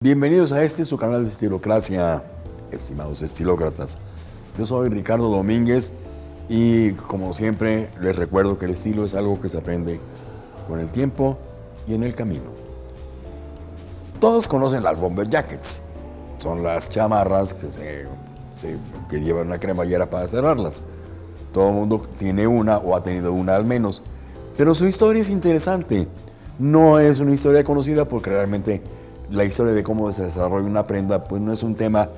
Bienvenidos a este su canal de Estilocracia, estimados estilócratas. Yo soy Ricardo Domínguez y como siempre les recuerdo que el estilo es algo que se aprende con el tiempo y en el camino. Todos conocen las bomber jackets, son las chamarras que, se, llevan una cremallera para cerrarlas. Todo el mundo tiene una o ha tenido una al menos, pero su historia es interesante. No es una historia conocida porque realmente la historia de cómo se desarrolla una prenda, pues no es un tema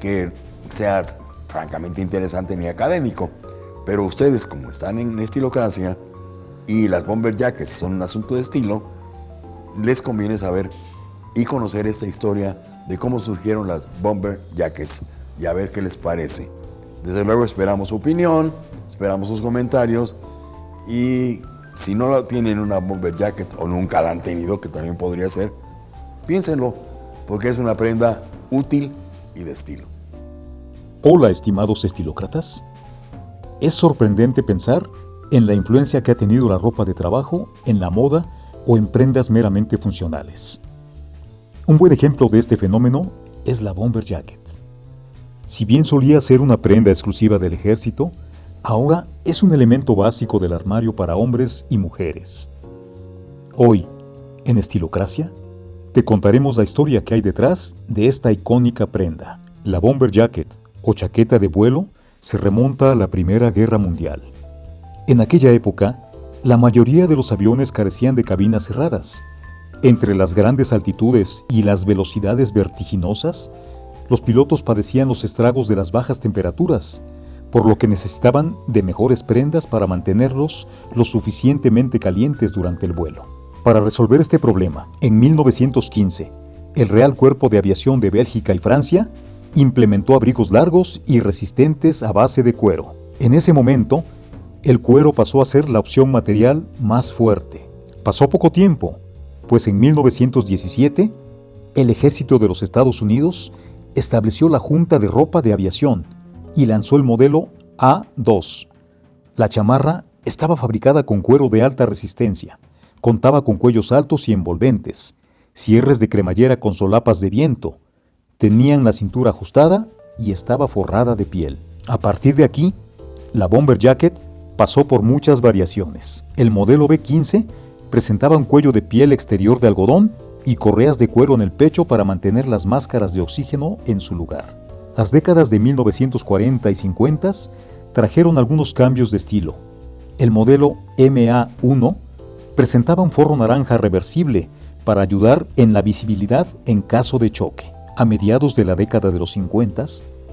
que sea francamente interesante ni académico. Pero ustedes, como están en estilocracia y las bomber jackets son un asunto de estilo, les conviene saber y conocer esta historia de cómo surgieron las bomber jackets y a ver qué les parece. Desde luego esperamos su opinión, esperamos sus comentarios y si no tienen una bomber jacket o nunca la han tenido, que también podría ser, Piénsenlo, porque es una prenda útil y de estilo. Hola, estimados estilócratas. Es sorprendente pensar en la influencia que ha tenido la ropa de trabajo en la moda o en prendas meramente funcionales. Un buen ejemplo de este fenómeno es la bomber jacket. Si bien solía ser una prenda exclusiva del ejército, ahora es un elemento básico del armario para hombres y mujeres. Hoy, en Estilocracia, te contaremos la historia que hay detrás de esta icónica prenda. La bomber jacket o chaqueta de vuelo se remonta a la Primera Guerra Mundial. En aquella época, la mayoría de los aviones carecían de cabinas cerradas. Entre las grandes altitudes y las velocidades vertiginosas, los pilotos padecían los estragos de las bajas temperaturas, por lo que necesitaban de mejores prendas para mantenerlos lo suficientemente calientes durante el vuelo. Para resolver este problema, en 1915, el Real Cuerpo de Aviación de Bélgica y Francia implementó abrigos largos y resistentes a base de cuero. En ese momento, el cuero pasó a ser la opción material más fuerte. Pasó poco tiempo, pues en 1917, el ejército de los Estados Unidos estableció la Junta de Ropa de Aviación y lanzó el modelo A2. La chamarra estaba fabricada con cuero de alta resistencia, Contaba con cuellos altos y envolventes, cierres de cremallera con solapas de viento, tenían la cintura ajustada y estaba forrada de piel. A partir de aquí, la bomber jacket pasó por muchas variaciones. El modelo B15 presentaba un cuello de piel exterior de algodón y correas de cuero en el pecho para mantener las máscaras de oxígeno en su lugar. Las décadas de 1940 y 50 trajeron algunos cambios de estilo. El modelo MA1 presentaba un forro naranja reversible para ayudar en la visibilidad en caso de choque. A mediados de la década de los 50,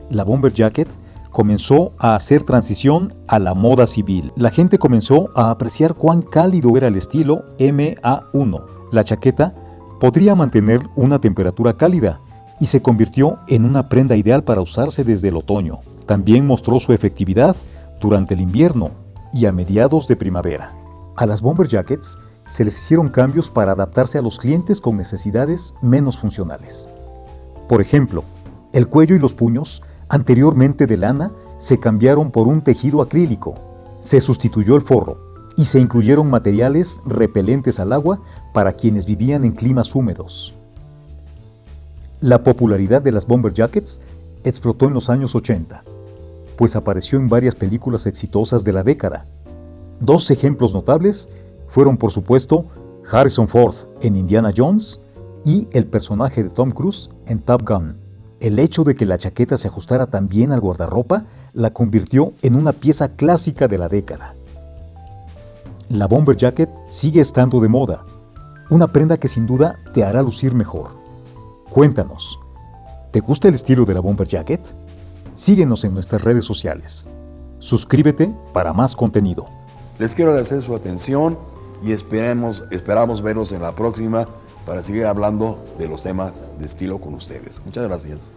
la bomber jacket comenzó a hacer transición a la moda civil. La gente comenzó a apreciar cuán cálido era el estilo MA1. La chaqueta podría mantener una temperatura cálida y se convirtió en una prenda ideal para usarse desde el otoño. También mostró su efectividad durante el invierno y a mediados de primavera. A las bomber jackets se les hicieron cambios para adaptarse a los clientes con necesidades menos funcionales. Por ejemplo, el cuello y los puños, anteriormente de lana, se cambiaron por un tejido acrílico. Se sustituyó el forro y se incluyeron materiales repelentes al agua para quienes vivían en climas húmedos. La popularidad de las bomber jackets explotó en los años 80, pues apareció en varias películas exitosas de la década, Dos ejemplos notables fueron, por supuesto, Harrison Ford en Indiana Jones y el personaje de Tom Cruise en Top Gun. El hecho de que la chaqueta se ajustara tan bien al guardarropa la convirtió en una pieza clásica de la década. La bomber jacket sigue estando de moda, una prenda que sin duda te hará lucir mejor. Cuéntanos, ¿te gusta el estilo de la bomber jacket? Síguenos en nuestras redes sociales. Suscríbete para más contenido. Les quiero agradecer su atención y esperamos verlos en la próxima para seguir hablando de los temas de estilo con ustedes. Muchas gracias.